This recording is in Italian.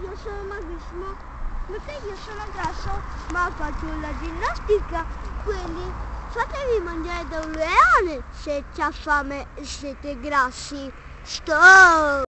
io sono magrissimo, perché io sono grasso, ma faccio la ginnastica, quindi fatevi mangiare da un leone se c'ha fame e siete grassi. Stop!